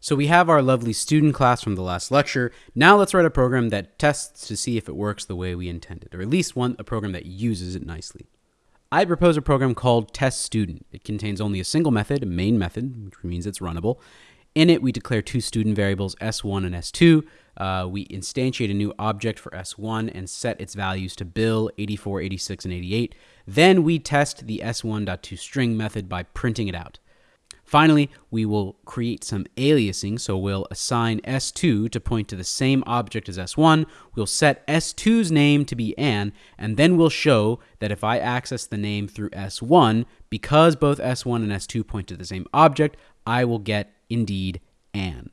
So we have our lovely student class from the last lecture. Now let's write a program that tests to see if it works the way we intended, or at least one a program that uses it nicely. I propose a program called test student. It contains only a single method, a main method, which means it's runnable. In it, we declare two student variables, s1 and s2. Uh, we instantiate a new object for s1 and set its values to Bill, 84, 86, and 88. Then we test the s1.toString method by printing it out. Finally, we will create some aliasing, so we'll assign s2 to point to the same object as s1, we'll set s2's name to be Anne, and then we'll show that if I access the name through s1, because both s1 and s2 point to the same object, I will get indeed Anne.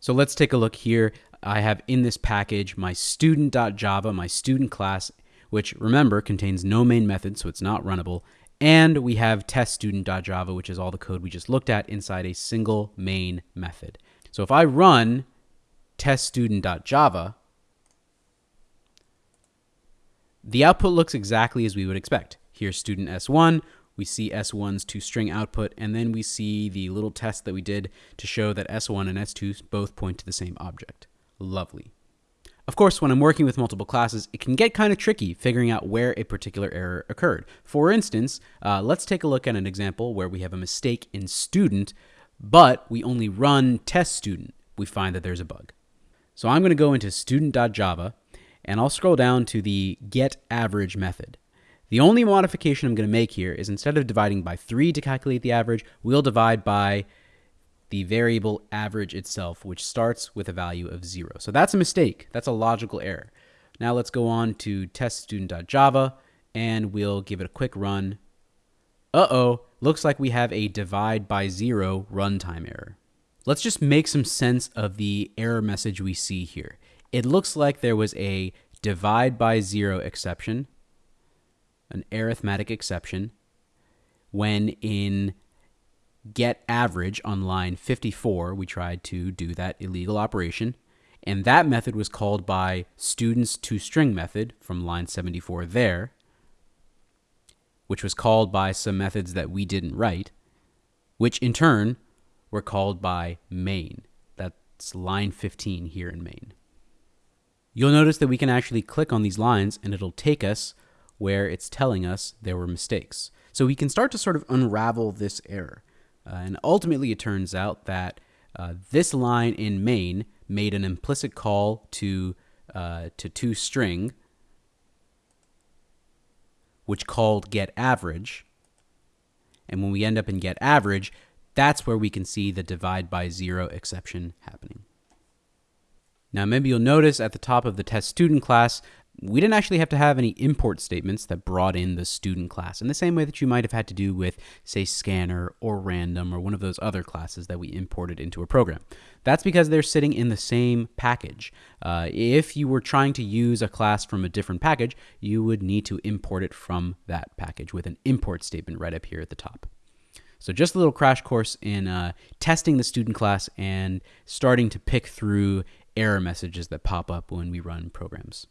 So let's take a look here. I have in this package my student.java, my student class, which remember contains no main method, so it's not runnable, and we have teststudent.java, which is all the code we just looked at inside a single main method. So if I run teststudent.java, the output looks exactly as we would expect. Here's student S1, we see S1's toString output, and then we see the little test that we did to show that S1 and S2 both point to the same object. Lovely. Of course, when I'm working with multiple classes, it can get kind of tricky figuring out where a particular error occurred. For instance, uh, let's take a look at an example where we have a mistake in student, but we only run test student. We find that there's a bug. So I'm going to go into student.java, and I'll scroll down to the getAverage method. The only modification I'm going to make here is instead of dividing by 3 to calculate the average, we'll divide by the variable average itself, which starts with a value of zero. So that's a mistake. That's a logical error. Now let's go on to teststudent.java and we'll give it a quick run. Uh-oh, looks like we have a divide by zero runtime error. Let's just make some sense of the error message we see here. It looks like there was a divide by zero exception, an arithmetic exception, when in get average on line 54, we tried to do that illegal operation. And that method was called by students to string method from line 74 there, which was called by some methods that we didn't write, which in turn were called by main. That's line 15 here in main. You'll notice that we can actually click on these lines and it'll take us where it's telling us there were mistakes. So we can start to sort of unravel this error. Uh, and ultimately, it turns out that uh, this line in main made an implicit call to uh, to toString, which called get average. And when we end up in get average, that's where we can see the divide by zero exception happening. Now, maybe you'll notice at the top of the test student class, we didn't actually have to have any import statements that brought in the student class in the same way that you might have had to do with, say, scanner or random or one of those other classes that we imported into a program. That's because they're sitting in the same package. Uh, if you were trying to use a class from a different package, you would need to import it from that package with an import statement right up here at the top. So just a little crash course in uh, testing the student class and starting to pick through error messages that pop up when we run programs.